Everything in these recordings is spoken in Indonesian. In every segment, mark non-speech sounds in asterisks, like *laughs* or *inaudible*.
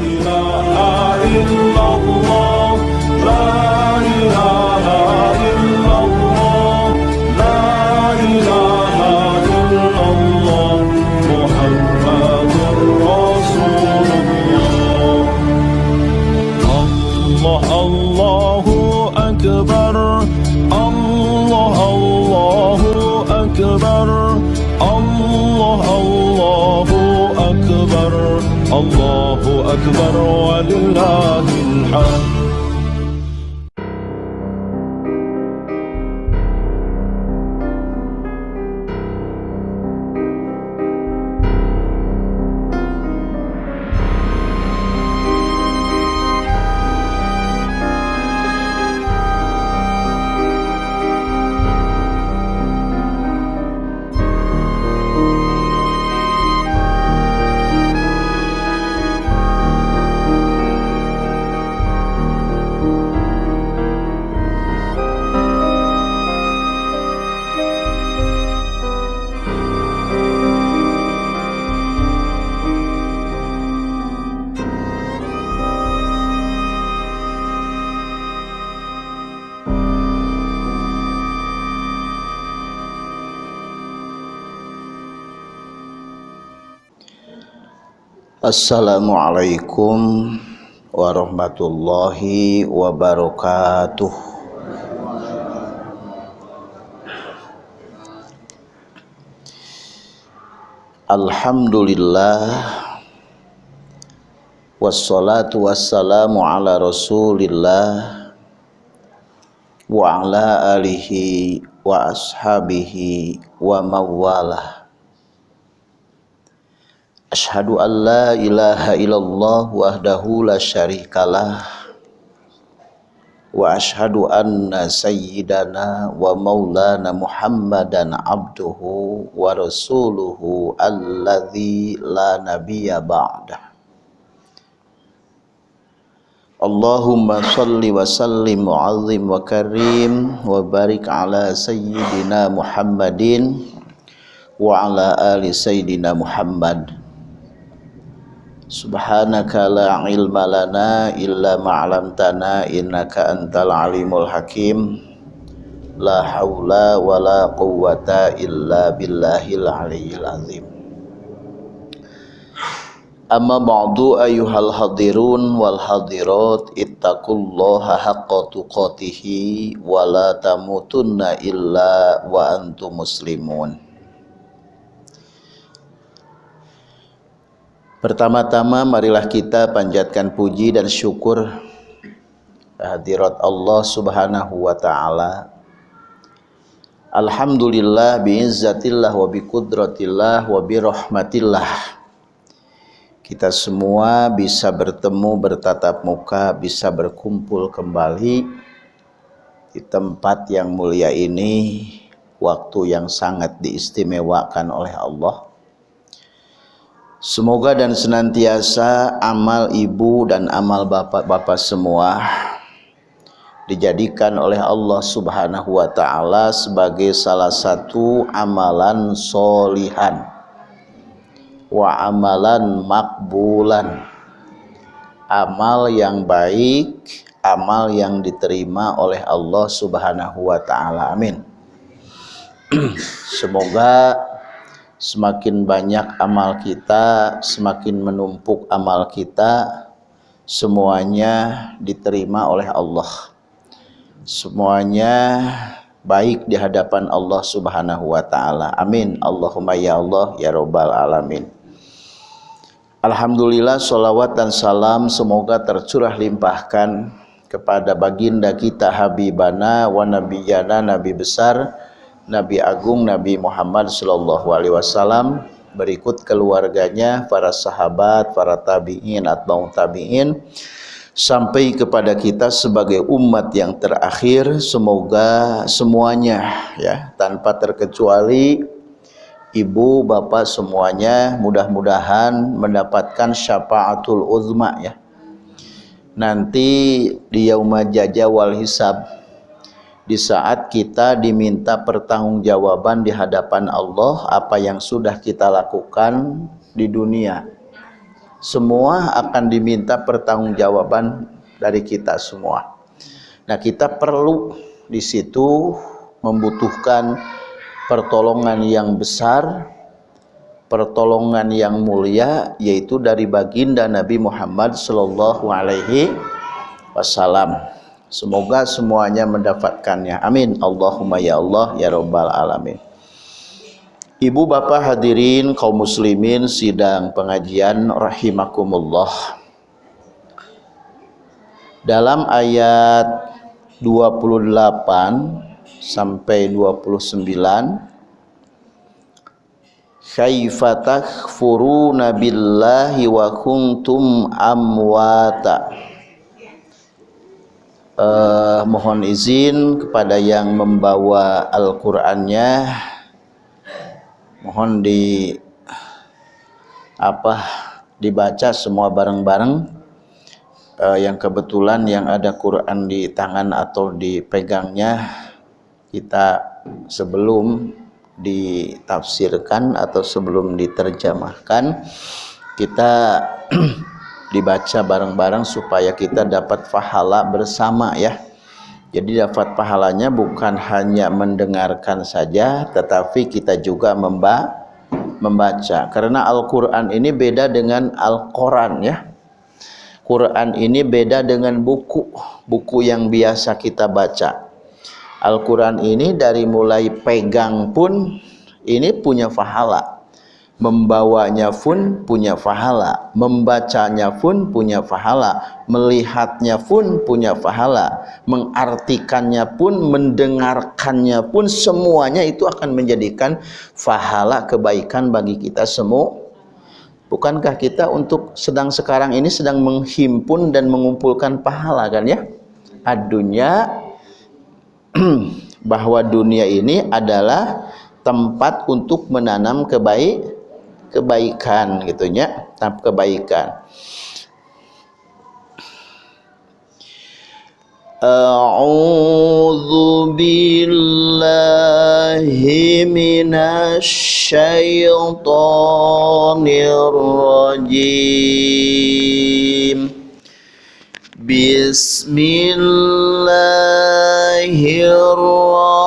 إله إلا الله Assalamualaikum warahmatullahi wabarakatuh. Alhamdulillah Wassalatu wassalamu ala rasulillah Wa ala alihi wa ashabihi wa mawalah Ashhadu an la ilaha illallah wahdahu la syarikalah Wa ashhadu anna sayyidana wa maulana muhammadan abduhu wa rasuluhu alladhi la nabiyya ba'dah Allahumma salli wa sallim mu'azzim wa karim wa barik ala sayyidina muhammadin wa ala ali sayyidina muhammad Subhanaka la ilma lana illa ma'lamtana innaka antal alimul hakim. La hawla wa la quwwata illa billahil aliyyil azim. Amma ba'du ayyuhal hadirun wal hadirat ittaqullaha haqqa tuqatihi wa la tamutunna illa wa antum muslimun Pertama-tama marilah kita panjatkan puji dan syukur hadirat Allah Subhanahu wa taala. Alhamdulillah biizzatillah wa biqudratillah wa birahmatillah. Kita semua bisa bertemu bertatap muka, bisa berkumpul kembali di tempat yang mulia ini, waktu yang sangat diistimewakan oleh Allah Semoga dan senantiasa amal ibu dan amal bapak-bapak semua dijadikan oleh Allah Subhanahu wa taala sebagai salah satu amalan solihan wa amalan makbulan. Amal yang baik amal yang diterima oleh Allah Subhanahu wa taala. Amin. *clears throat* Semoga semakin banyak amal kita, semakin menumpuk amal kita, semuanya diterima oleh Allah. Semuanya baik di hadapan Allah Subhanahu wa taala. Amin. Allahumma ya Allah ya rabbal alamin. Alhamdulillah salawat dan salam semoga tercurah limpahkan kepada baginda kita Habibana wa nabiyana nabi besar Nabi Agung Nabi Muhammad Sallallahu Alaihi Wasallam berikut keluarganya, para sahabat, para tabiin, atau tabiin sampai kepada kita sebagai umat yang terakhir semoga semuanya ya tanpa terkecuali ibu bapak semuanya mudah-mudahan mendapatkan syafaatul uzma ya. Nanti di yaumah jaja wal hisab di saat kita diminta pertanggungjawaban di hadapan Allah apa yang sudah kita lakukan di dunia semua akan diminta pertanggungjawaban dari kita semua. Nah, kita perlu di situ membutuhkan pertolongan yang besar, pertolongan yang mulia yaitu dari baginda Nabi Muhammad sallallahu alaihi wasallam. Semoga semuanya mendapatkannya. Amin. Allahumma ya Allah ya rabbal alamin. Ibu bapak hadirin kaum muslimin sidang pengajian rahimakumullah Dalam ayat 28 sampai 29 Kaifa takfuruna billahi wa kuntum amwata uh, Mohon izin kepada yang membawa Al-Qur'annya. Mohon di apa dibaca semua bareng-bareng. Uh, yang kebetulan yang ada Quran di tangan atau dipegangnya kita sebelum ditafsirkan atau sebelum diterjemahkan kita *clears throat* dibaca bareng-bareng supaya kita dapat pahala bersama ya jadi dapat pahalanya bukan hanya mendengarkan saja tetapi kita juga memba membaca. Karena Al-Qur'an ini beda dengan Al-Qur'an ya. Quran ini beda dengan buku, buku yang biasa kita baca. Al-Qur'an ini dari mulai pegang pun ini punya pahala membawanya pun punya pahala, membacanya pun punya pahala, melihatnya pun punya pahala, mengartikannya pun, mendengarkannya pun semuanya itu akan menjadikan pahala kebaikan bagi kita semua. Bukankah kita untuk sedang sekarang ini sedang menghimpun dan mengumpulkan pahala kan ya? Adunya *clears throat* bahwa dunia ini adalah tempat untuk menanam kebaikan kebaikan gitu nya tahap kebaikan. A'udzu billahi minasy syaithanir rajim Bismillahirrahmanirrahim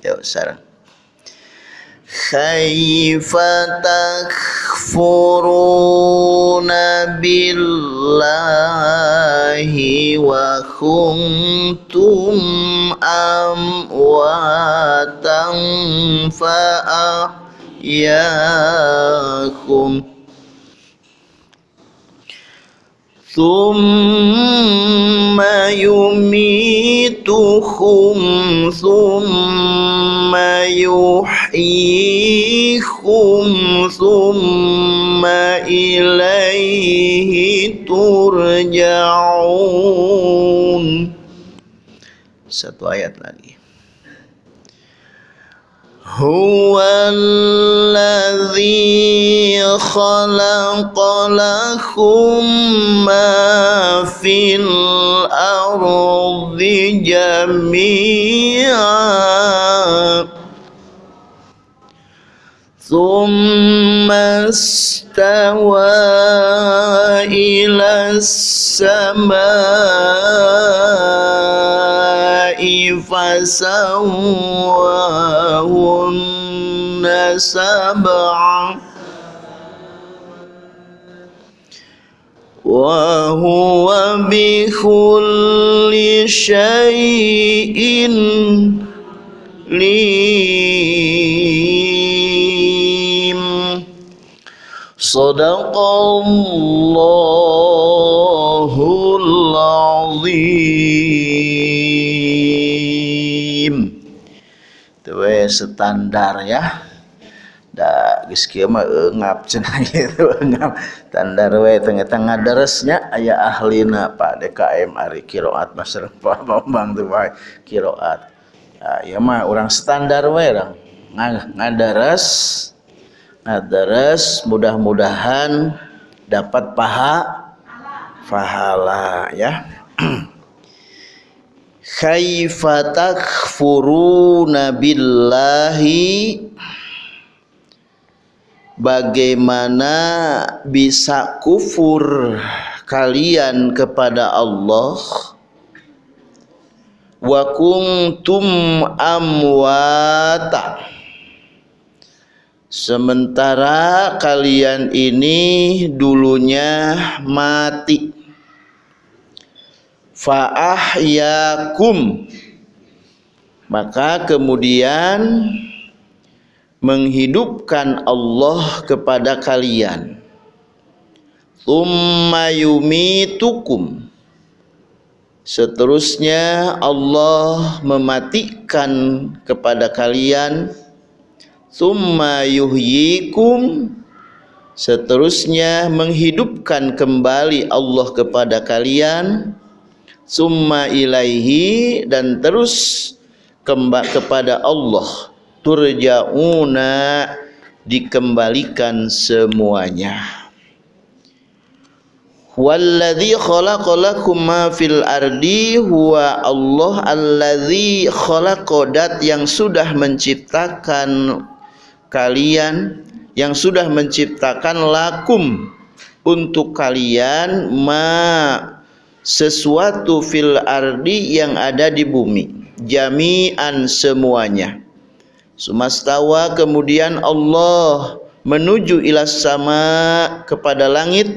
Yuk sekarang. Kaifa takfuruna billahi wa kuntum amwatan fa'ahyakum Thumma yumituhum Thumma yuhyikum Thumma ilaihi turja'un Satu ayat هو الذي خلق لكم ما في الأرض جميعا. ثم استوى إلى السماء فسواهن سبعا. وهو بكل شيء ليم صدق الله العظيم itu standar ya da geus kieu mah eungap cenah *laughs* itu eungap standar we tengah-tengah daresnya aya ahlina Pak DKM ari kiroat Mas Pak Bambang tuh wae kiroat ya, ya mah orang standar we orang ngadares ngadares mudah-mudahan dapat paha pahala ya. *clears throat* Kaifa takfuruna billahi. Bagaimana bisa kufur kalian kepada Allah? Wa kuntum amwata sementara kalian ini dulunya mati. Fa ahyakum maka kemudian menghidupkan Allah kepada kalian. Thumma yumitukum. Seterusnya Allah mematikan kepada kalian thumma yuhyikum. Seterusnya menghidupkan kembali Allah kepada kalian. Summa ilaihi dan terus kembali kepada Allah. Turja'una dikembalikan semuanya. Walladzi khalaqalakum ma fil ardi huwa Allah alladzi khalaqadat yang sudah menciptakan kalian yang sudah menciptakan lakum untuk kalian ma sesuatu fil ardi yang ada di bumi jami'an semuanya. Sumastawa kemudian Allah menuju ila sama kepada langit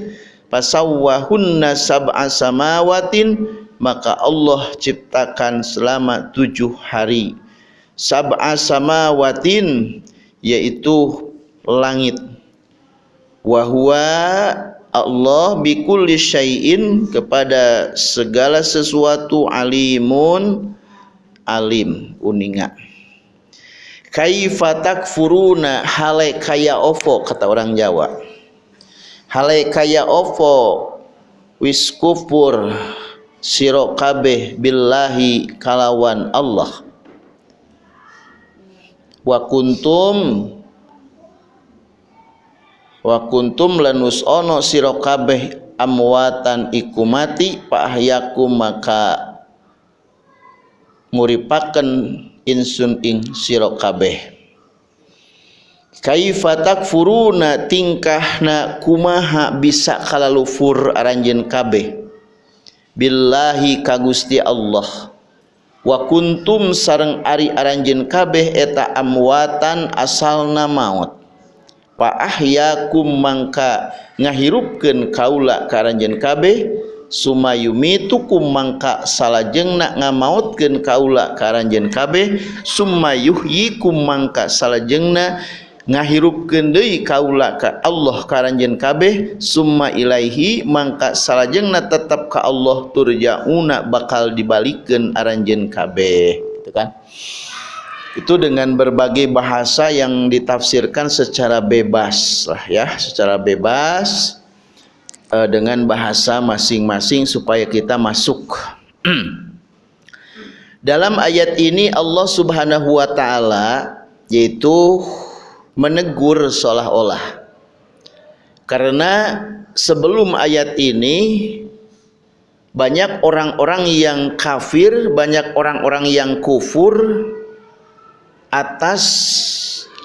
pasawwahunna sab'a samawatin maka Allah ciptakan selama tujuh hari. Sab'a samawatin yaitu langit. Wahwa Allah bikulli syai'in kepada segala sesuatu alimun alim uninga. Kaifa takfuruna hale kaya ovo kata orang Jawa. Hale kaya ovo wis kufur siro kabeh billahi kalawan Allah wa kuntum wa kuntum lanus ono kabeh amwatan ikumati ahyakum maka muripaken insun ing sira kabeh. Kaifa takfuruna tingkahna kumaha bisa kalalufur aranjeun kabeh? Billahi kagusti Allah wa kuntum sareng ari aranjin kabeh eta amwatan asalna maut. Fa ahyakum mangka ngahirupkeun kaula ka aranjin kabeh sumayumitukum mangka salajengna ngamautkeun kaula ka aranjin kabeh sumayuhyikum mangka salajengna ngahirupkeun deui kaula ka Allah karanjeun kabeh summa ilaihi mangka salajengna tetap ka Allah turjauna bakal dibalikeun aranjeun kabeh gitu kan itu dengan berbagai bahasa yang ditafsirkan secara bebas lah ya secara bebas uh, dengan bahasa masing-masing supaya kita masuk. *clears throat* Dalam ayat ini Allah Subhanahu wa taala yaitu menegur seolah-olah. Karena sebelum ayat ini banyak orang-orang yang kafir, banyak orang-orang yang kufur atas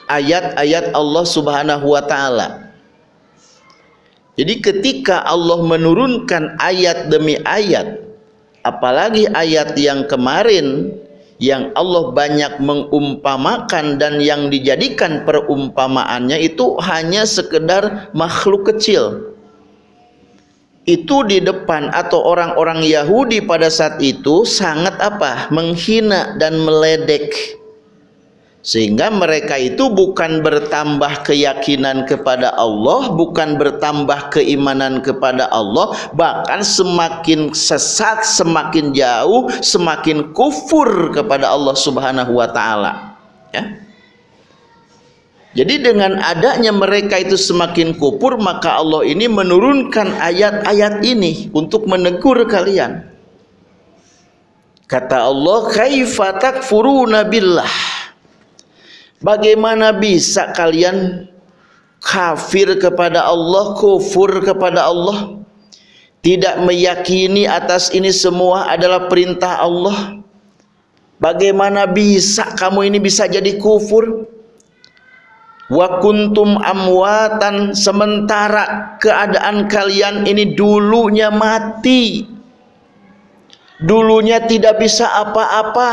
ayat-ayat Allah Subhanahu wa taala. Jadi ketika Allah menurunkan ayat demi ayat, apalagi ayat yang kemarin yang Allah banyak mengumpamakan dan yang dijadikan perumpamaannya itu hanya sekedar makhluk kecil. Itu di depan atau orang-orang Yahudi pada saat itu sangat apa? menghina dan meledek sehingga mereka itu bukan bertambah keyakinan kepada Allah bukan bertambah keimanan kepada Allah bahkan semakin sesat semakin jauh semakin kufur kepada Allah subhanahu wa ta'ala. Ya. Jadi dengan adanya mereka itu semakin kufur maka Allah ini menurunkan ayat-ayat ini untuk menegur kalian. Kata Allah kaifa takfuruna billah Bagaimana bisa kalian kafir kepada Allah, kufur kepada Allah, tidak meyakini atas ini semua adalah perintah Allah, Bagaimana bisa kamu ini bisa jadi kufur? Wa kuntum amwatan sementara keadaan kalian ini dulunya mati. Dulunya tidak bisa apa-apa.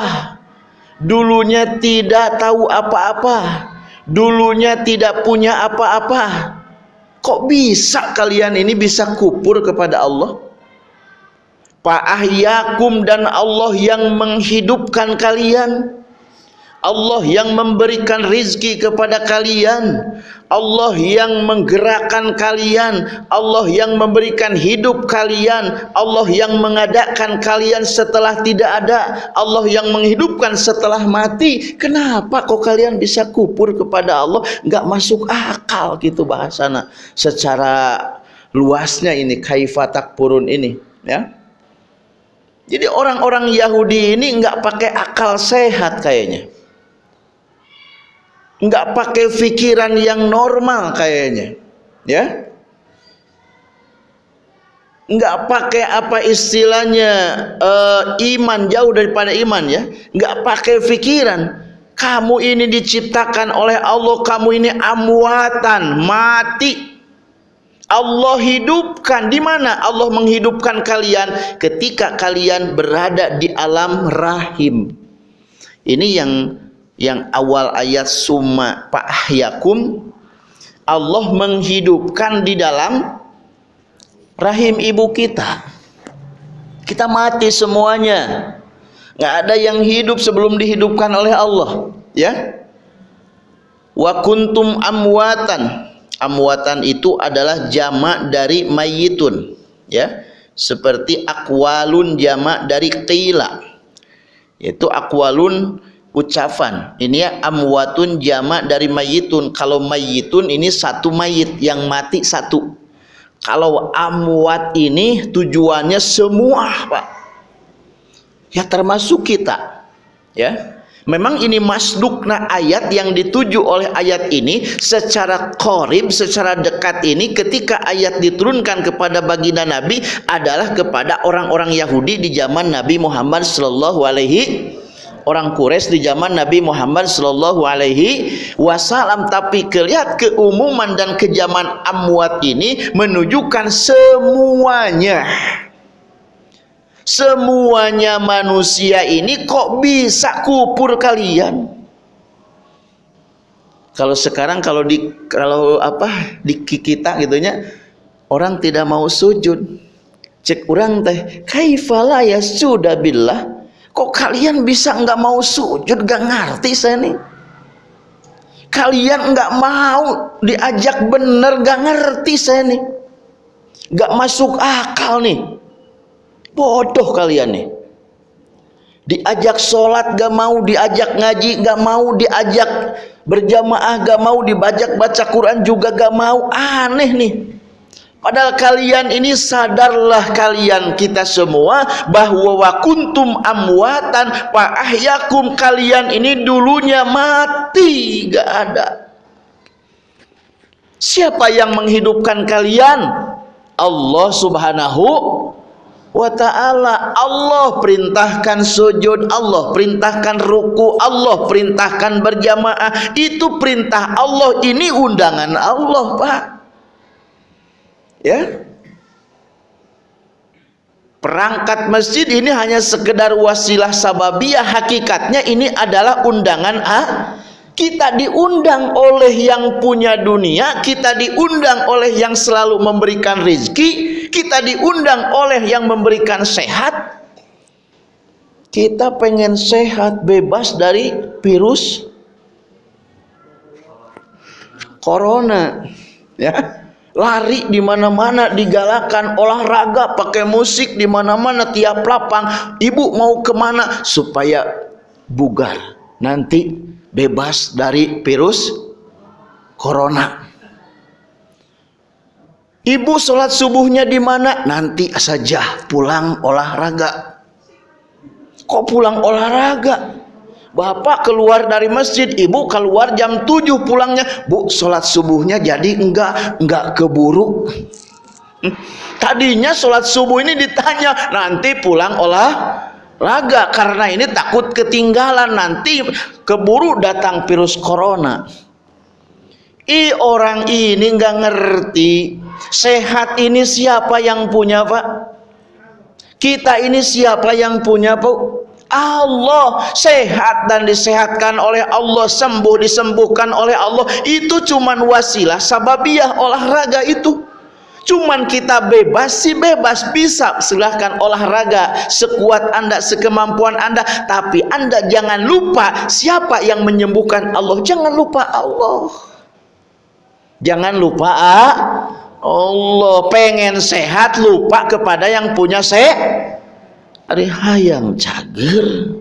Dulunya tidak tahu apa-apa. Dulunya tidak punya apa-apa. Kok bisa kalian ini bisa kupur kepada Allah? Fa'ahyakum dan Allah yang menghidupkan kalian Allah yang memberikan rizki kepada kalian. Allah yang menggerakkan kalian. Allah yang memberikan hidup kalian. Allah yang mengadakan kalian setelah tidak ada. Allah yang menghidupkan setelah mati. Kenapa kok kalian bisa kupur kepada Allah? Enggak masuk akal gitu bahasana. Secara luasnya ini kaifatak purun ini ya. Jadi orang-orang Yahudi ini nggak pakai akal sehat kayaknya. Nggak pakai pikiran yang normal kayaknya. Ya. Nggak pakai apa istilahnya uh, iman jauh daripada iman ya. Nggak pakai pikiran. Kamu ini diciptakan oleh Allah, kamu ini amwatan, mati Allah hidupkan di mana Allah menghidupkan kalian ketika kalian berada di alam rahim. Ini yang yang awal ayat summa ahyakum Allah menghidupkan di dalam rahim ibu kita. Kita mati semuanya. Nggak ada yang hidup sebelum dihidupkan oleh Allah, ya. Wa kuntum amwatan amwatan itu adalah jamak dari mayitun ya seperti akwalun jamak dari qila itu akwalun ucapan. Ini ya amwatun jamak dari mayitun. Kalau mayitun ini satu mayit yang mati satu. Kalau amwat ini tujuannya semua Pak. Ya termasuk kita. Ya. Memang ini masdukna ayat yang dituju oleh ayat ini secara korib, secara dekat ini ketika ayat diturunkan kepada baginda Nabi adalah kepada orang-orang Yahudi di zaman Nabi Muhammad sallallahu alaihi orang Quraisy di zaman Nabi Muhammad sallallahu alaihi wasallam. Tapi kelihat keumuman dan kejaman amwat ini menunjukkan semuanya. Semuanya manusia ini kok bisa kupur kalian? Kalau sekarang kalau di kalau apa di kita gitunya orang tidak mau sujud. Cek orang teh kaifala ya sudah billah kok kalian bisa nggak mau sujud? Gak ngerti saya nih. Kalian nggak mau diajak bener? Gak ngerti saya nih. Nggak masuk akal nih. Bodoh kalian nih. Diajak sholat gak mau diajak ngaji gak mau diajak berjamaah gak mau dibajak baca Quran juga gak mau. Aneh nih Padahal kalian ini sadarlah kalian kita semua bahwa wakuntum amwatan ahyakum kalian ini dulunya mati gak ada. Siapa yang menghidupkan kalian? Allah Subhanahu wa ta'ala Allah perintahkan sujud Allah perintahkan ruku Allah perintahkan berjamaah itu perintah Allah ini undangan Allah Pak ya. Perangkat masjid ini hanya sekedar wasilah sababiyah. Hakikatnya ini adalah undangan A kita diundang oleh yang punya dunia kita diundang oleh yang selalu memberikan rizki kita diundang oleh yang memberikan sehat. Kita pengen sehat bebas dari virus corona ya lari di mana-mana digalakan olahraga pakai musik di mana-mana tiap lapang ibu mau ke mana supaya bugar nanti bebas dari virus corona. Ibu sholat subuhnya di mana? Nanti saja pulang olahraga. Kok pulang olahraga? Bapak keluar dari masjid, ibu keluar jam 7 pulangnya. Bu, sholat subuhnya jadi enggak enggak keburu. Tadinya sholat subuh ini ditanya, nanti pulang olah raga karena ini takut ketinggalan nanti keburu datang virus corona i orang ini nggak ngerti sehat ini siapa yang punya pak kita ini siapa yang punya pak Allah sehat dan disehatkan oleh Allah sembuh disembuhkan oleh Allah. Itu cuman wasilah sababiah olahraga itu. Cuman kita bebas sih bebas bisa silahkan olahraga sekuat anda sekemampuan anda. Tapi anda jangan lupa siapa yang menyembuhkan Allah. Jangan lupa Allah. Jangan lupa ah, Allah. Pengen sehat lupa kepada yang punya sehat ari hayang cager.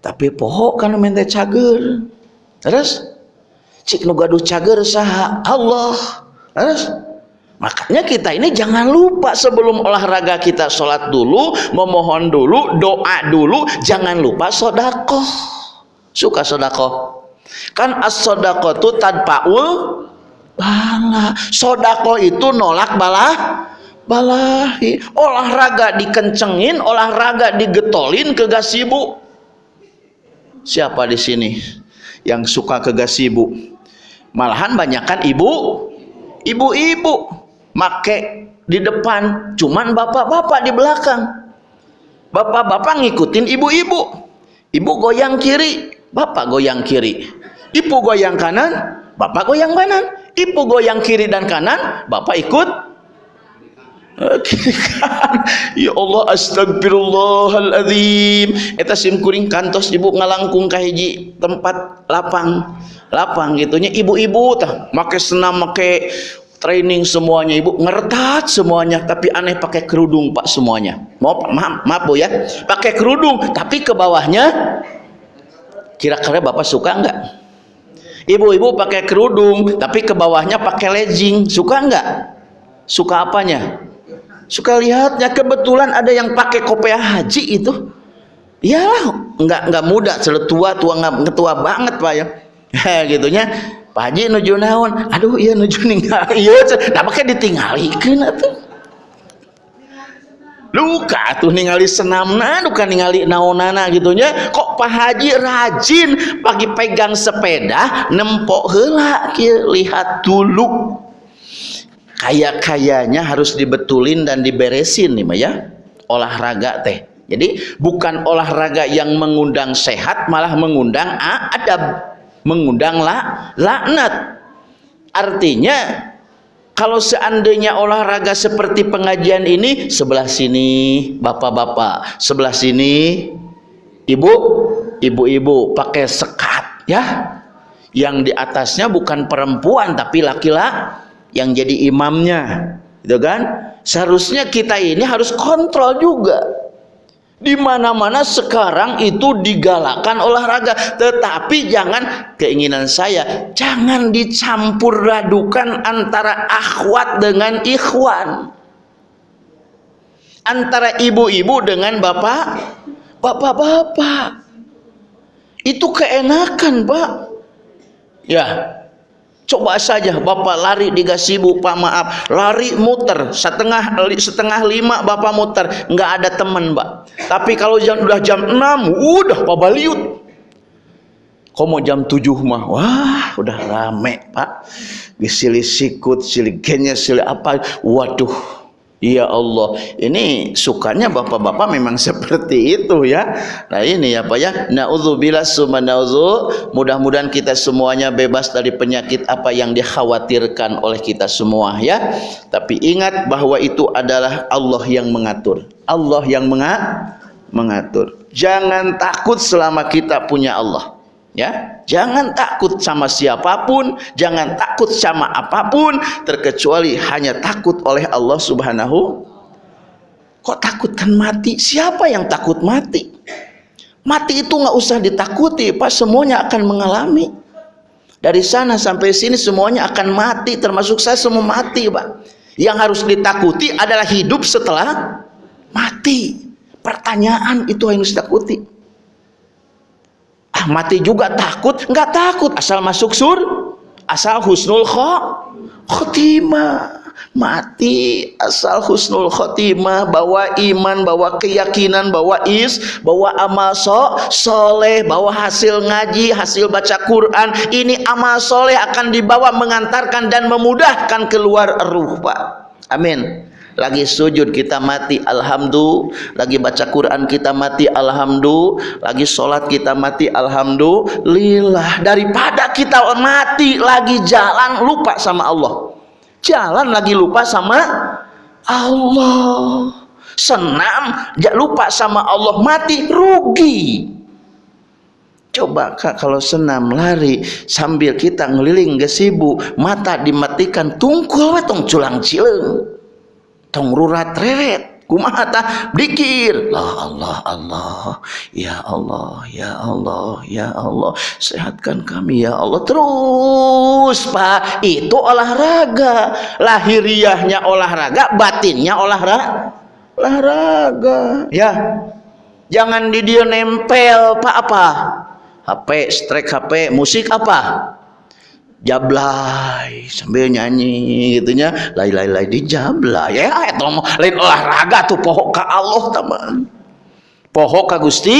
Tapi pohon kan minta cager. Terus? Cik nu gaduh cager saha Allah. Terus? Makanya kita ini jangan lupa sebelum olahraga kita sholat dulu memohon dulu doa dulu jangan lupa sodakoh. Suka sodakoh? Kan as sodakoh itu tanpa ul bala. Sodakoh itu nolak balah balahi. Olahraga dikencengin olahraga digetolin ke gasibu. Siapa di sini yang suka ke gasibu? Malahan banyakkan ibu ibu-ibu. Make di depan cuman bapak-bapak di belakang. Bapak-bapak ngikutin ibu-ibu. Ibu goyang kiri bapak goyang kiri. Ibu goyang kanan bapak goyang kanan. Ibu goyang kiri dan kanan bapak ikut *laughs* ya Allah astagfirullahaladzim eta sim kuring kantos ibu ngalangkung ka hiji tempat lapang. Lapang gitunya ibu-ibu tah make senam make training semuanya ibu. Ngertat semuanya tapi aneh pakai kerudung pak semuanya. Mau maaf maaf bu ya. Pakai kerudung tapi ke bawahnya kira-kira bapak suka enggak ibu-ibu pakai kerudung tapi ke bawahnya pakai legging. Suka enggak suka apanya suka lihatnya kebetulan ada yang pakai kopiah haji itu. Ya nggak nggak muda tua tua nggak tua banget pak ya. *laughs* Gitunya Pak Haji nuju naon? Aduh iya nuju ninggal *laughs* iya nah pakai ditinggalikeun atuh. Luka tuh ningali senamna bukan ningali naonana gitunya. Kok Pak Haji rajin pagi pegang sepeda nempok heula lihat dulu kaya-kayanya harus dibetulin dan diberesin nih ya. Olahraga teh. Jadi bukan olahraga yang mengundang sehat malah mengundang adab mengundang la, laknat. Artinya kalau seandainya olahraga seperti pengajian ini sebelah sini bapak-bapak. Sebelah sini ibu ibu-ibu pakai sekat ya. Yang di atasnya bukan perempuan tapi laki-laki yang jadi imamnya gitu kan? Seharusnya kita ini harus kontrol juga. Di mana-mana sekarang itu digalakan olahraga. Tetapi jangan keinginan saya jangan dicampur radukan antara akhwat dengan ikhwan. Antara ibu-ibu dengan bapak bapak-bapak. Itu keenakan pak. Ya Coba saja Bapak lari di gasibu, Pak maaf, lari muter setengah setengah lima Bapak muter, nggak ada teman, Pak. Tapi kalau jam udah jam enam, udah Pak Baliut. Kok mau jam tujuh mah, wah udah rame Pak. Silih sikut, silih genya, silih apa, waduh Ya Allah, ini sukanya bapak-bapak memang *laughs* seperti itu ya. Nah ini Pak ya. Nauzubillah summa nauzu. Mudah-mudahan kita semuanya bebas dari penyakit apa yang dikhawatirkan oleh kita semua ya. Tapi ingat bahwa itu adalah Allah yang mengatur. Allah yang mengatur. Jangan takut selama kita punya Allah ya jangan takut sama siapa pun jangan takut sama apa pun terkecuali hanya takut oleh Allah subhanahu. Kok takutkan mati? Siapa yang takut mati? Mati itu nggak usah ditakuti pas semuanya akan mengalami. Dari sana sampai sini semuanya akan mati termasuk saya semua mati pak. Yang harus ditakuti adalah hidup setelah mati. Pertanyaan itu yang harus ditakuti ah mati juga takut nggak takut. Asal masuk sur asal husnul khotimah. Mati asal husnul khotimah. Bawa iman bawa keyakinan bawa is bawa amal so, soleh bawa hasil ngaji hasil baca Quran. Ini amal soleh akan dibawa mengantarkan dan memudahkan keluar ruh Pak. Amin lagi sujud kita mati alhamdulillah lagi baca Quran kita mati alhamdulillah lagi sholat kita mati alhamdulillah daripada kita mati lagi jalan lupa sama Allah. Jalan lagi lupa sama Allah. Senam lupa sama Allah. Mati rugi. Coba kak kalau senam lari sambil kita ngeliling gesibu mata dimatikan tungkul tong culang cileng tong rurat reret. Kumaha dikir. Lah Allah Allah. Ya Allah ya Allah ya Allah. Sehatkan kami ya Allah. Terus Pak itu olahraga. Lahiriahnya olahraga batinnya olahraga olahraga. Ya. Jangan di dia nempel Pak apa? HP strek HP musik apa jablay sambil nyanyi gitunya. Lai lai lai di jablay. Ya itu lain olahraga tuh pohok ka Allah teman. Pohok ka Gusti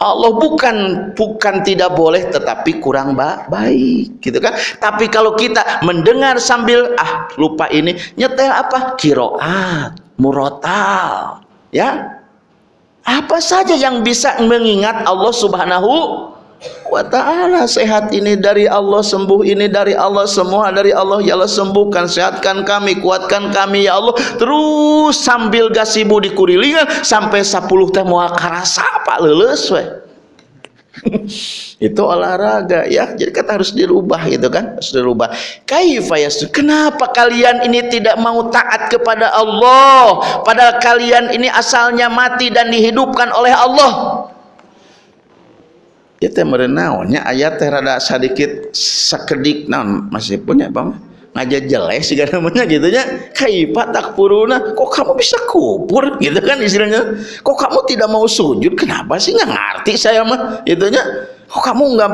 Allah. Bukan bukan tidak boleh tetapi kurang ba baik gitu kan? Tapi kalau kita mendengar sambil ah lupa ini nyetel apa? Kiroat murotal. Ya? Apa saja yang bisa mengingat Allah subhanahu wa ta'ala sehat ini dari Allah sembuh ini dari Allah semua dari Allah ya Allah sembuhkan sehatkan kami kuatkan kami ya Allah. Terus sambil gasibu dikurilingan sampai 10 teh moal karasa pak we *laughs* itu olahraga ya. Jadi kata harus dirubah gitu kan? Harus dirubah. Kaifa kenapa kalian ini tidak mau taat kepada Allah? Padahal kalian ini asalnya mati dan dihidupkan oleh Allah ya teh merenaonnya ayat teh rada sedikit sekedik naon? Masih punya bang? Ngaja jelek sih namanya gitu nya. Kaifa takfuruna? Kok kamu bisa kubur? Gitu kan istilahnya. Kok kamu tidak mau sujud? Kenapa sih? Nggak ngerti saya mah. Gitu nya. Kok kamu nggak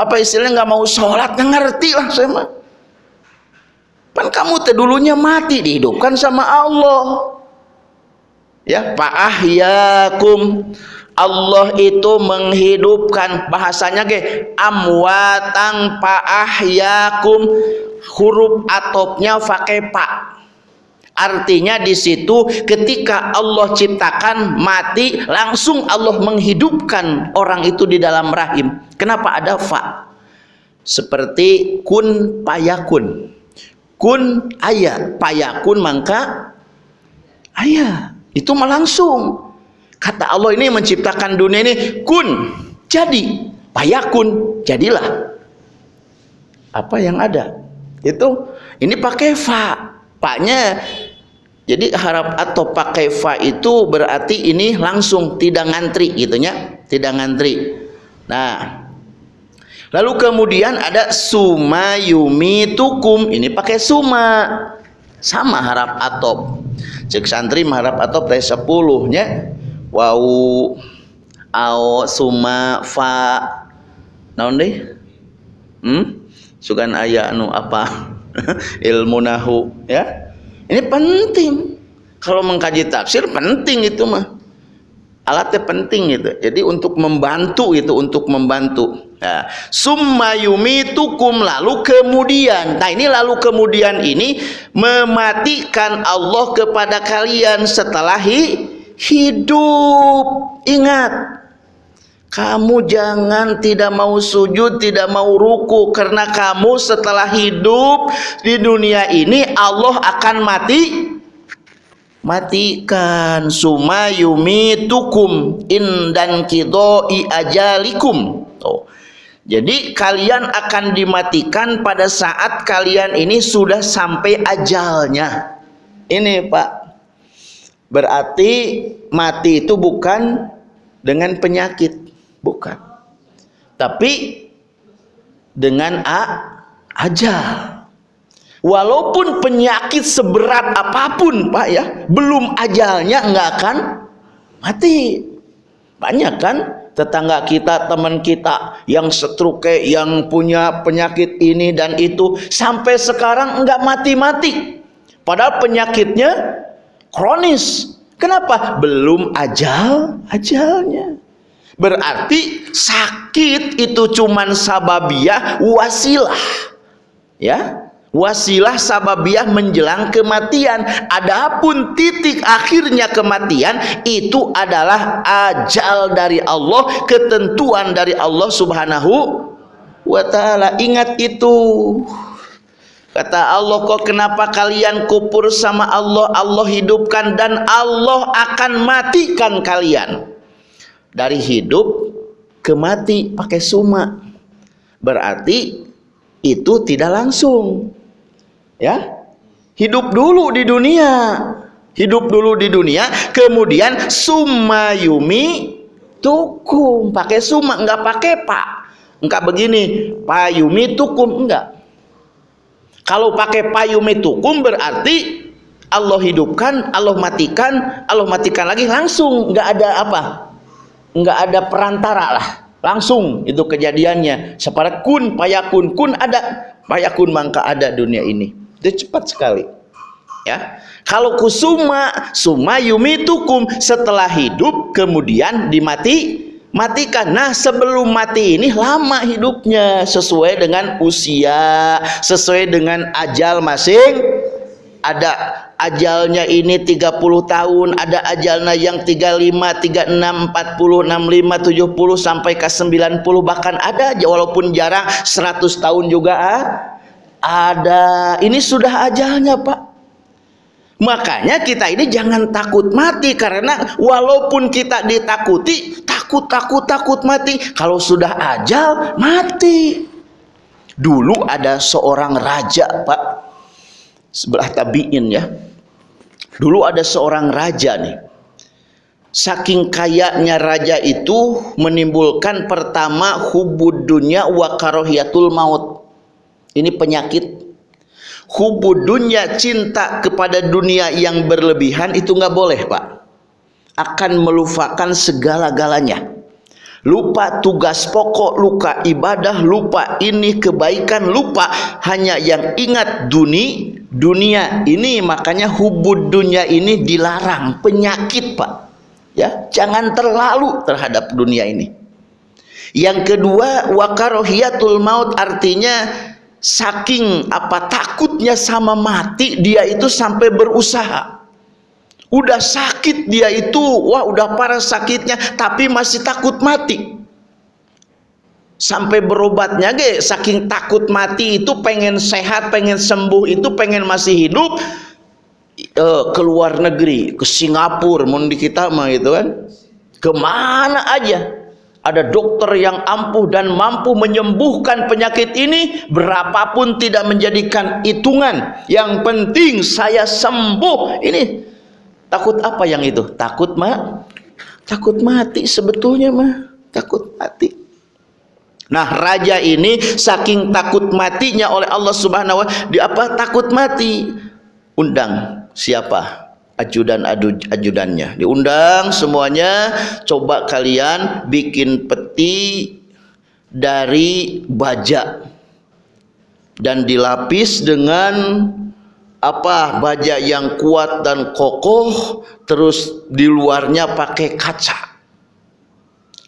apa istilahnya nggak mau sholat? Nggak ngerti lah saya mah. Kan kamu teh dulunya mati dihidupkan sama Allah. Ya pak ahyakum Allah itu menghidupkan bahasanya ge amwatang ahyakum huruf atopnya pakai pak artinya di situ ketika Allah ciptakan mati langsung Allah menghidupkan orang itu di dalam rahim. Kenapa ada fa? Seperti kun payakun. Kun ayat payakun mangka ayat itu langsung kata Allah ini menciptakan dunia ini kun jadi payakun jadilah. Apa yang ada? Itu ini pakai fa. Paknya jadi harap atau pakai fa itu berarti ini langsung tidak ngantri gitunya. Tidak ngantri. Nah lalu kemudian ada suma yumi tukum ini pakai suma. Sama harap atop. Cek santri harap atop teh sepuluhnya wau au suma fa naon deh? Hmm? Sugan aya anu apa? *laughs* Ilmu nahu ya? Ini penting. Kalau mengkaji tafsir penting itu mah. Alatnya penting itu jadi untuk membantu itu untuk membantu. Nah, summa yumitukum lalu kemudian. Nah ini lalu kemudian ini mematikan Allah kepada kalian setelah hidup ingat kamu jangan tidak mau sujud, tidak mau ruku karena kamu setelah hidup di dunia ini Allah akan mati matikan sumayumi tukum in dan kidoi ajalikum. Oh. Jadi kalian akan dimatikan pada saat kalian ini sudah sampai ajalnya. Ini Pak, Berarti mati itu bukan dengan penyakit, bukan. Tapi dengan a ajal. Walaupun penyakit seberat apa pun, Pak ya, belum ajalnya nggak akan mati. Banyak kan tetangga kita, teman kita yang setruke, yang punya penyakit ini dan itu sampai sekarang nggak mati-mati Padahal penyakitnya kronis. Kenapa? Belum ajal, ajalnya. Berarti sakit itu cuman sababiah wasilah. Ya, wasilah sababiah menjelang kematian. Adapun titik akhirnya kematian itu adalah ajal dari Allah, ketentuan dari Allah Subhanahu wa taala. Ingat itu. Kata Allah kok kenapa kalian kupur sama Allah? Allah hidupkan dan Allah akan matikan kalian. Dari hidup ke mati pakai suma. Berarti itu tidak langsung. Ya? Hidup dulu di dunia. Hidup dulu di dunia kemudian sumayumi tukum. Pakai suma enggak pakai pak. Enggak begini payumi tukum. Enggak kalau pakai payumi tukum berarti Allah hidupkan Allah matikan Allah matikan lagi langsung. Enggak ada apa? Enggak ada perantara lah. Langsung itu kejadiannya. Separat kun payakun. Kun ada. Payakun mangka ada dunia ini. Itu cepat sekali. Ya. Kalau kusuma suma yumitukum setelah hidup kemudian dimati matikan. Nah sebelum mati ini lama hidupnya. Sesuai dengan usia sesuai dengan ajal masing ada ajalnya ini 30 tahun ada ajalnya yang 35 36 40 65 70 sampai ke 90 bahkan ada walaupun jarang 100 tahun juga ah ada. Ini sudah ajalnya pak. Makanya kita ini jangan takut mati karena walaupun kita ditakuti takut takut takut mati. Kalau sudah ajal mati. Dulu ada seorang raja pak. Sebelah tabiin ya. Dulu ada seorang raja nih. Saking kayanya raja itu menimbulkan pertama hubud dunia wa karohiyatul maut. Ini penyakit. Hubud dunia cinta kepada dunia yang berlebihan itu nggak boleh pak akan melupakan segala-galanya. Lupa tugas pokok luka ibadah lupa ini kebaikan lupa hanya yang ingat dunia dunia ini. Makanya hubud dunia ini dilarang penyakit pak. Ya jangan terlalu terhadap dunia ini. Yang kedua wakarohiyatul maut artinya saking apa takutnya sama mati dia itu sampai berusaha udah sakit dia itu. Wah udah parah sakitnya tapi masih takut mati. Sampai berobatnya ge saking takut mati itu pengen sehat pengen sembuh itu pengen masih hidup uh, ke luar negeri ke Singapura mau di kita mah gitu kan. Ke mana aja. Ada dokter yang ampuh dan mampu menyembuhkan penyakit ini berapapun tidak menjadikan hitungan. Yang penting saya sembuh. Ini takut apa yang itu? Takut mah takut mati sebetulnya mah takut mati. Nah raja ini saking takut matinya oleh Allah subhanahu wa di apa? Takut mati. Undang siapa? Ajudan ajudannya. Diundang semuanya. Coba kalian bikin peti dari baja dan dilapis dengan apa baja yang kuat dan kokoh terus di luarnya pakai kaca.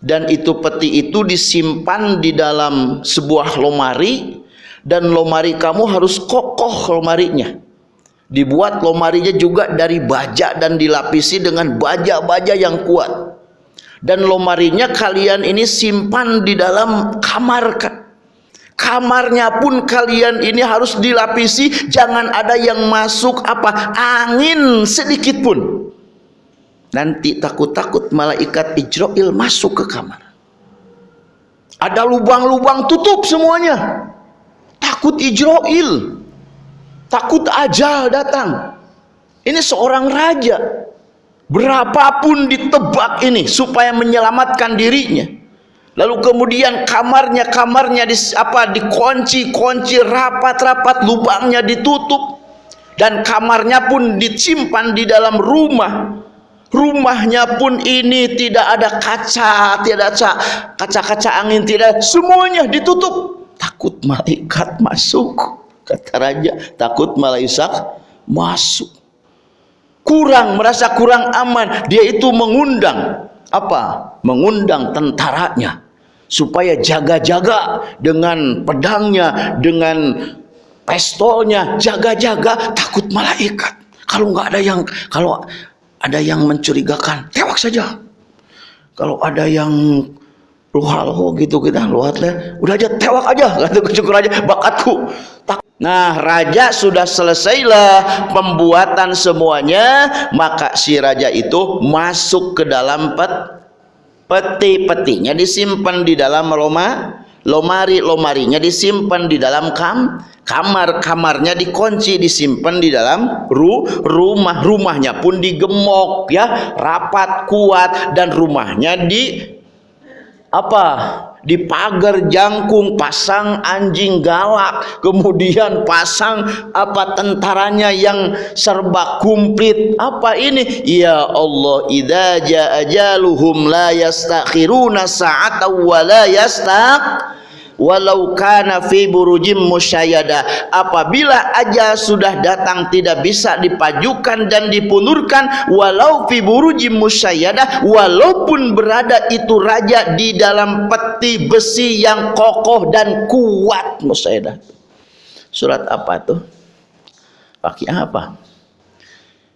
Dan itu peti itu disimpan di dalam sebuah lomari dan lomari kamu harus kokoh lomarinya dibuat lomarinya juga dari baja dan dilapisi dengan baja-baja yang kuat. Dan lomarinya kalian ini simpan di dalam kamar kamarnya pun kalian ini harus dilapisi jangan ada yang masuk apa angin sedikit pun. Nanti takut-takut malaikat Ijroil masuk ke kamar. Ada lubang-lubang tutup semuanya. Takut Ijroil takut ajal datang. Ini seorang raja. Berapapun ditebak ini supaya menyelamatkan dirinya lalu kemudian kamarnya kamarnya di apa dikunci kunci rapat rapat lubangnya ditutup dan kamarnya pun disimpan di dalam rumah. Rumahnya pun ini tidak ada kaca tidak ada kaca-kaca angin tidak semuanya ditutup. Takut malaikat masuk kata raja. Takut malaikat masuk. Kurang merasa kurang aman. Dia itu mengundang apa mengundang tentaranya supaya jaga-jaga dengan pedangnya dengan pistolnya jaga-jaga takut malaikat. Kalau nggak ada yang kalau ada yang mencurigakan tewak saja. Kalau ada yang luhal gitu kita luhat lah. Udah aja tewak aja. Kata syukur aja bakatku. Nah raja sudah selesailah pembuatan semuanya. Maka si raja itu masuk ke dalam pet peti-petinya disimpan di dalam loma lomari lomarinya disimpan di dalam kam kamar kamarnya dikunci disimpan di dalam ru rumah rumahnya pun digemok ya. Rapat kuat dan rumahnya di apa di pagar jangkung pasang anjing galak. Kemudian pasang apa tentaranya yang serba kumplit. Apa ini? Ya Allah idza jaa ajaluhum la yastakhiruna sa'atan wa la yastaq walau kana fi burujim musyayada. Apabila ajal sudah datang tidak bisa dipajukan dan dipundurkan walau fi burujim musyayada walaupun berada itu raja di dalam peti besi yang kokoh dan kuat musyayada. Surat apa tuh? Pakai apa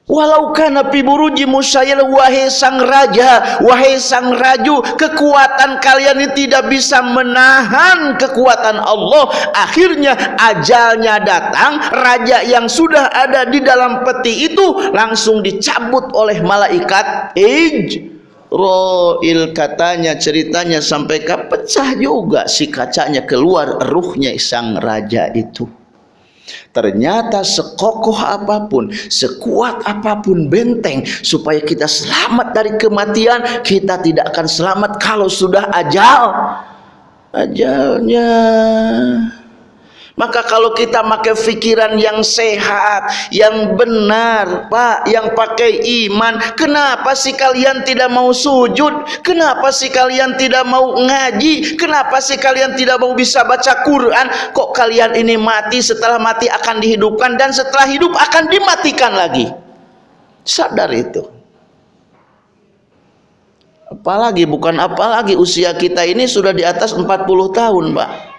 Walau kana fi buruji musyayil wahai sang raja, wahai sang raju, kekuatan kalian ini tidak bisa menahan kekuatan Allah. Akhirnya ajalnya datang, raja yang sudah ada di dalam peti itu langsung dicabut oleh malaikat. Ij Roil katanya ceritanya sampai pecah juga si kacanya keluar ruhnya sang raja itu. Ternyata sekokoh apa pun, sekuat apa pun benteng supaya kita selamat dari kematian, kita tidak akan selamat kalau sudah ajal. Ajalnya maka kalau kita pakai pikiran yang sehat, yang benar, Pak, yang pakai iman, kenapa sih kalian tidak mau sujud? Kenapa sih kalian tidak mau ngaji? Kenapa sih kalian tidak mau bisa baca Quran? Kok kalian ini mati setelah mati akan dihidupkan dan setelah hidup akan dimatikan lagi? Sadar itu. Apalagi bukan apalagi usia kita ini sudah di atas 40 tahun, Pak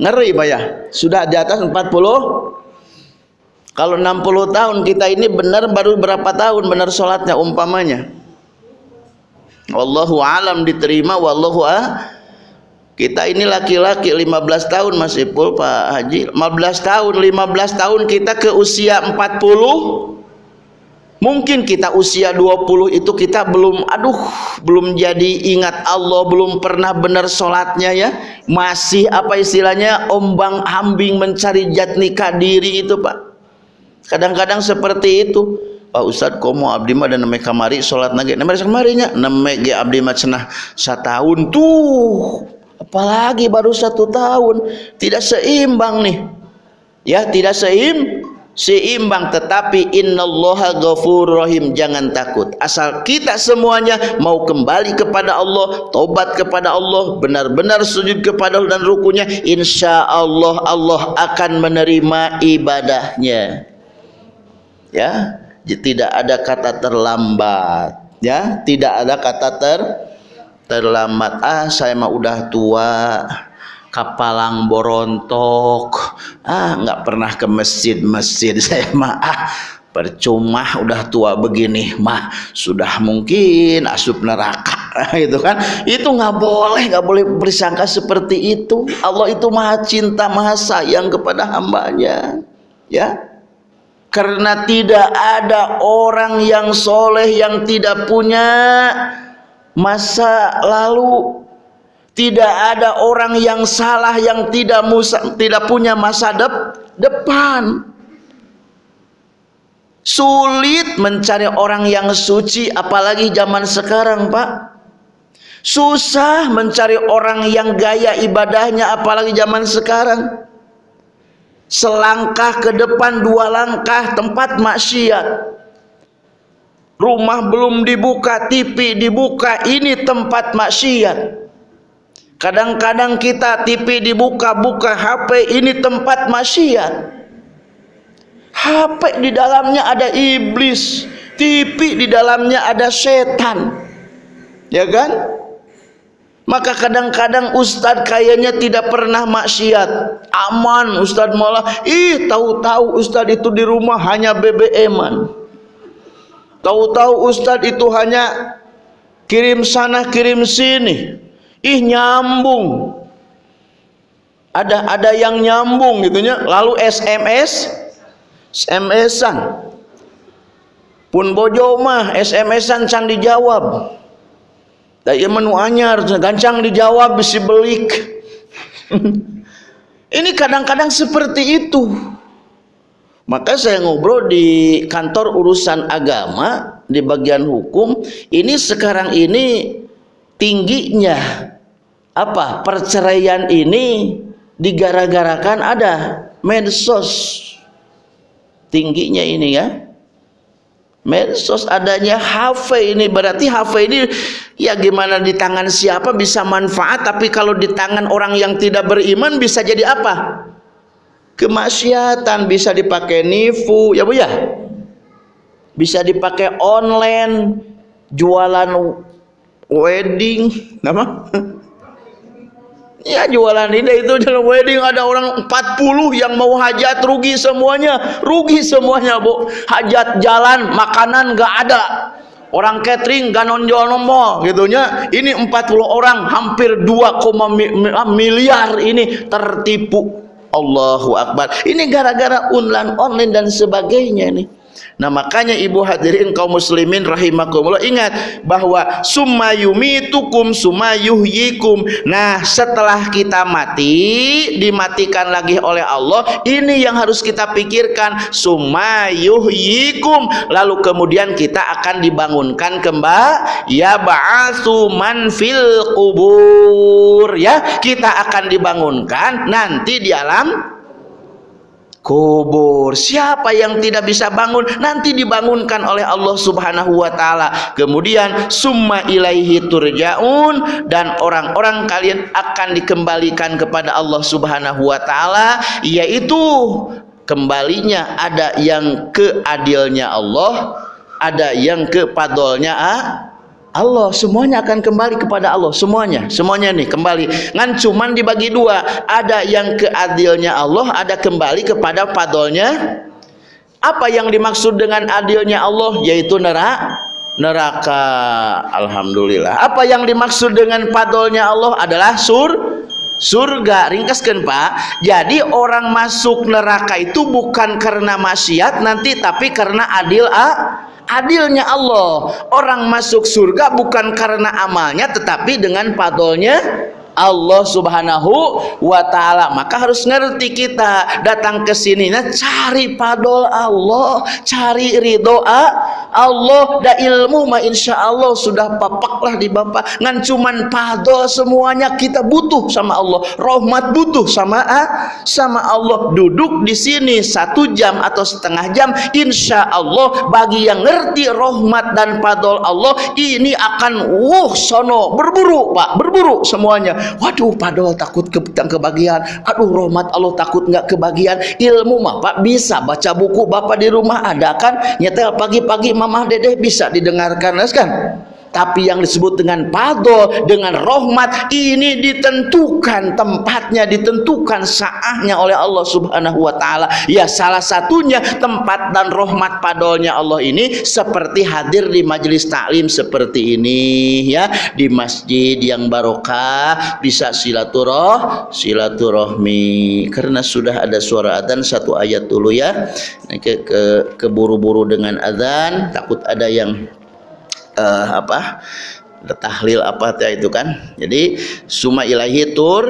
ngeri Pak ya? Sudah di atas 40 kalau 60 tahun kita ini benar baru berapa tahun benar sholatnya umpamanya? Wallahu alam diterima wallahu ah kita ini laki-laki 15 tahun Mas Ipul Pak Haji. 15 tahun 15 tahun kita ke usia 40 Mungkin kita usia 20 itu kita belum aduh belum jadi ingat Allah belum pernah benar sholatnya ya. Masih apa istilahnya ombang ambing mencari jat nikah diri itu Pak. Kadang-kadang seperti itu. Pak Ustad komo abdi mah dan nemeh kamari sholat nage? Nemeh kamarinya nemeh ge abdi mah cenah setahun. Tuh apalagi baru satu tahun. Tidak seimbang nih. Ya tidak seimbang seimbang tetapi innallaha ghafur rahim. Jangan takut. Asal kita semuanya mau kembali kepada Allah tobat kepada Allah benar-benar sujud kepada Allah dan rukunya insya Allah Allah akan menerima ibadahnya. Ya tidak ada kata terlambat. Ya tidak ada kata ter terlambat. Ah saya mah udah tua kapalang borontok ah nggak pernah ke masjid-masjid. *laughs* Saya mah ah percuma udah tua begini. Mah sudah mungkin asup neraka. *laughs* Itu kan? Itu nggak boleh nggak boleh bersangka seperti itu. Allah itu maha cinta maha sayang kepada hambanya. Ya? Karena tidak ada orang yang soleh yang tidak punya masa lalu tidak ada orang yang salah yang tidak musa, tidak punya masa dep, depan. Sulit mencari orang yang suci apalagi zaman sekarang, Pak. Susah mencari orang yang gaya ibadahnya apalagi zaman sekarang. Selangkah ke depan dua langkah tempat maksiat. Rumah belum dibuka, TV dibuka, ini tempat maksiat Kadang-kadang kita TV dibuka-buka HP ini tempat maksiat. HP di dalamnya ada iblis, TV di dalamnya ada setan. Ya kan? Maka kadang-kadang ustadz kayaknya tidak pernah maksiat. Aman ustadz malah, ih tahu-tahu ustadz itu di rumah hanya BBM-an. Tahu-tahu ustadz itu hanya kirim sana kirim sini. Ih nyambung. Ada ada yang nyambung gitunya. Lalu SMS SMS-an. Pun bojo mah SMS-an can dijawab. Daya menu anyar, gancang dijawab bisi belik. *laughs* Ini kadang-kadang seperti itu. Maka saya ngobrol di kantor urusan agama di bagian hukum. Ini sekarang ini tingginya apa? Perceraian ini digara-garakan ada medsos tingginya ini ya. Medsos adanya HP ini. Berarti HP ini ya gimana di tangan siapa bisa manfaat tapi kalau di tangan orang yang tidak beriman bisa jadi apa? Kemaksiatan. Bisa dipakai nifu ya Bu ya? Bisa dipakai online jualan wedding *laughs* nama Ya jualan ini itu dalam wedding ada orang 40 yang mau hajat rugi semuanya, rugi semuanya bu. Hajat jalan, makanan gak ada. Orang catering gak nonjol nomor gitunya. Ini 40 orang hampir 2, miliar ini tertipu. Allahu Akbar. Ini gara-gara online online dan sebagainya nih. Nah makanya ibu hadirin kaum muslimin rahimakumullah ingat bahwa summa yumitukum summa yuhyikum. Nah setelah kita mati dimatikan lagi oleh Allah ini yang harus kita pikirkan summa yuhyikum lalu kemudian kita akan dibangunkan kembali ya ba'atsu man fil kubur ya kita akan dibangunkan nanti di alam kubur. Siapa yang tidak bisa bangun nanti dibangunkan oleh Allah Subhanahu wa taala. Kemudian summa ilaihi turjaun dan orang-orang kalian akan dikembalikan kepada Allah Subhanahu wa taala yaitu kembalinya ada yang keadilnya Allah, ada yang kepadolnya ah, Allah semuanya akan kembali kepada Allah. Semuanya semuanya nih kembali. Ngan cuman dibagi dua. Ada yang keadilnya Allah ada kembali kepada padolnya apa yang dimaksud dengan adilnya Allah? Yaitu neraka neraka. Alhamdulillah. Apa yang dimaksud dengan padolnya Allah adalah sur surga ringkaskan pak. Jadi orang masuk neraka itu bukan karena maksiat nanti tapi karena adil ah adilnya Allah. Orang masuk surga bukan karena amalnya tetapi dengan padolnya Allah Subhanahu wa taala. Maka harus ngerti kita datang ke sini nah cari padol Allah, cari ridho Allah da ilmu mah Allah sudah papaklah di Bapak. Ngan cuman padol semuanya kita butuh sama Allah. Rahmat butuh sama sama Allah. Duduk di sini satu jam atau setengah jam insya Allah bagi yang ngerti rahmat dan padol Allah ini akan wuh sono berburu Pak, berburu semuanya waduh padahal takut ke kebagian aduh rahmat Allah takut nggak kebagian ilmu mah pak bisa baca buku bapak di rumah. Ada kan? Nyetel pagi-pagi mamah dedeh bisa didengarkan. Kan tapi yang disebut dengan padol dengan rahmat ini ditentukan tempatnya ditentukan saahnya oleh Allah subhanahu wa ta'ala. Ya salah satunya tempat dan rahmat padolnya Allah ini seperti hadir di majelis taklim seperti ini ya. Di masjid yang barokah bisa silaturah silaturahmi. Karena sudah ada suara adzan satu ayat dulu ya. Ke, ke keburu-buru dengan adzan takut ada yang uh, apa tahlil apa itu kan. Jadi suma ilahi tur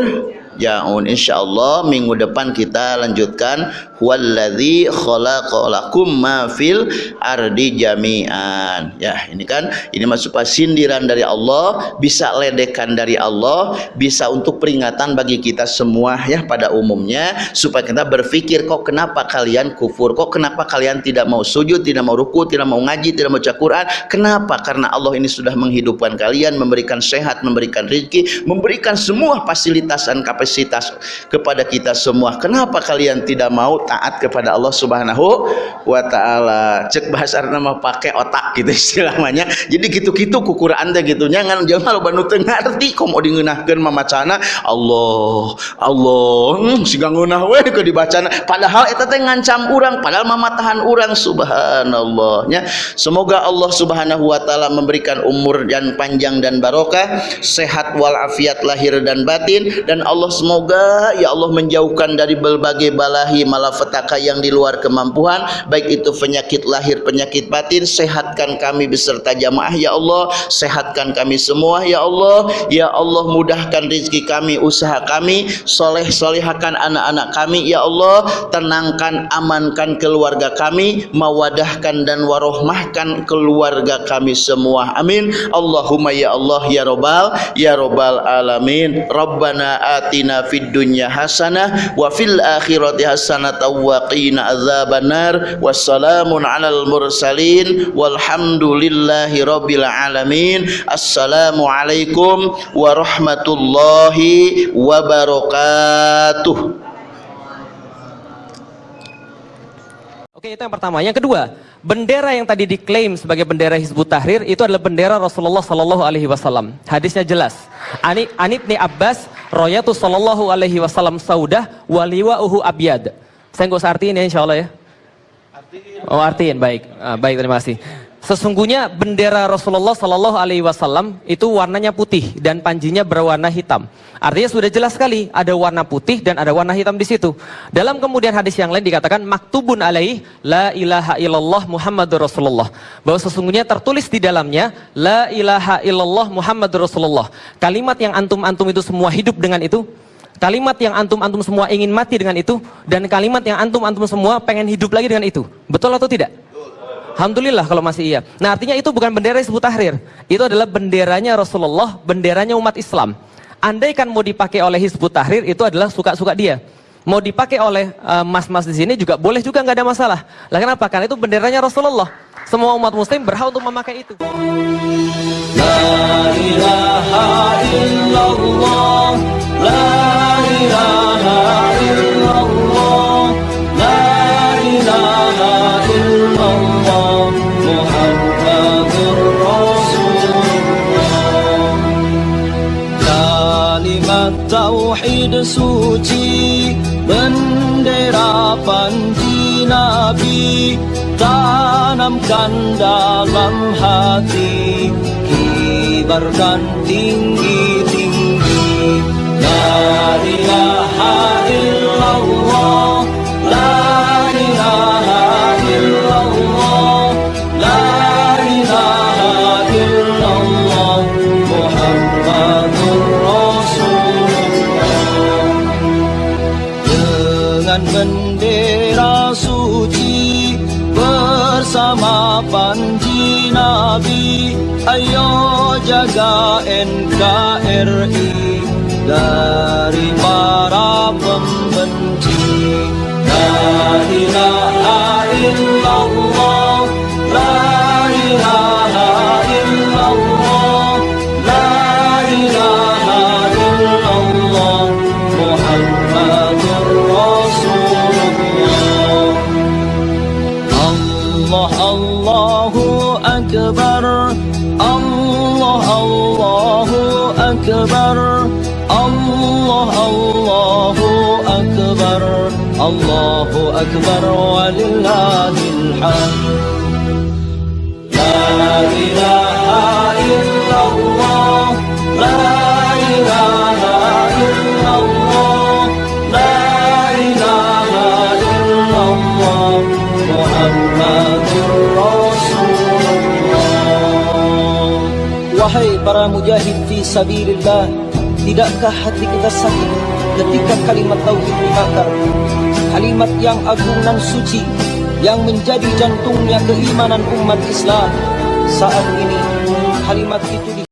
jaun insyaallah minggu depan kita lanjutkan. Huwallazi khalaqalakum ma fil ardi jami'an. Ya ini kan ini masuk sindiran dari Allah bisa ledekan dari Allah bisa untuk peringatan bagi kita semua ya pada umumnya supaya kita berpikir kok kenapa kalian kufur? Kok kenapa kalian tidak mau sujud tidak mau ruku tidak mau ngaji tidak mau baca Quran? Kenapa? Karena Allah ini sudah menghidupkan kalian memberikan sehat memberikan rezeki memberikan semua fasilitas dan kapasitas kapasitas kepada kita semua. Kenapa kalian tidak mau taat kepada Allah Subhanahu wa taala? Cek bahasa nama pakai otak gitu *laughs* istilahnya. Jadi gitu-gitu kukur anda gitu. Jangan jangan lo banu teu ngarti komo dingeunahkeun mamacana Allah Allah hmm, siga ngeunah we ke dibacana. Padahal eta teh ngancam urang padahal mamatahan urang subhanallah nya. Semoga Allah Subhanahu wa taala memberikan umur dan panjang dan barokah, sehat walafiat lahir dan batin dan Allah semoga ya Allah menjauhkan dari berbagai balahi malapetaka yang di luar kemampuan baik itu penyakit lahir penyakit batin sehatkan kami beserta jamaah ya Allah. Sehatkan kami semua ya Allah. Ya Allah mudahkan rezeki kami usaha kami soleh solehakan anak-anak kami ya Allah. Tenangkan amankan keluarga kami mawadahkan dan warohmahkan keluarga kami semua. Amin. Allahumma ya Allah ya Robbal ya Robbal alamin. Rabbana atina fid dunya hasanah wa fil akhirati hasanah wa qina adzabannar wassalamun alal mursalin walhamdulillahi rabbil alamin assalamu alaikum warahmatullahi wabarakatuh Oke, itu yang pertama. Yang kedua, bendera yang tadi diklaim sebagai bendera Hizbut Tahrir itu adalah bendera Rasulullah Sallallahu Alaihi Wasallam. Hadisnya jelas. Ani Anibni Abbas, Royatu Sallallahu Alaihi Wasallam Saudah, Waliwa Uhu Abiyad. Saya nggak usah artiin ya, insya Allah ya. Oh artiin, baik, ah, baik terima kasih. Sesungguhnya bendera Rasulullah Sallallahu Alaihi Wasallam itu warnanya putih dan panjinya berwarna hitam. Artinya sudah jelas sekali ada warna putih dan ada warna hitam di situ. Dalam kemudian hadis yang lain dikatakan maktubun alaih la ilaha illallah Muhammadur Rasulullah. Bahwa sesungguhnya tertulis di dalamnya la ilaha illallah Muhammadur Rasulullah. Kalimat yang antum-antum itu semua hidup dengan itu. Kalimat yang antum-antum semua ingin mati dengan itu dan kalimat yang antum-antum semua pengen hidup lagi dengan itu. Betul atau tidak? Alhamdulillah kalau masih iya. Nah artinya itu bukan bendera Hizbut Tahrir. Itu adalah benderanya Rasulullah, benderanya umat Islam. Andai kan mau dipakai oleh Hizbut Tahrir itu adalah suka-suka dia. Mau dipakai oleh mas-mas uh, di sini juga boleh juga nggak ada masalah. Lah kenapa? Karena itu benderanya Rasulullah. Semua umat muslim berhak untuk memakai itu. La ilaha illallah, la ilaha illallah, suci, bendera panji Nabi tanamkan dalam hati kibarkan tinggi-tinggi la ilaha illallah la Allahu Akbar walillahil hamd La ilaha illallah La ilaha illallah La ilaha illallah Muhammadur Rasulullah Wahai para mujahid fi sabilillah Tidakkah hati kita sakit ketika kalimat tauhid dibakar Kalimat yang agung dan suci Yang menjadi jantungnya keimanan umat Islam Saat ini kalimat itu di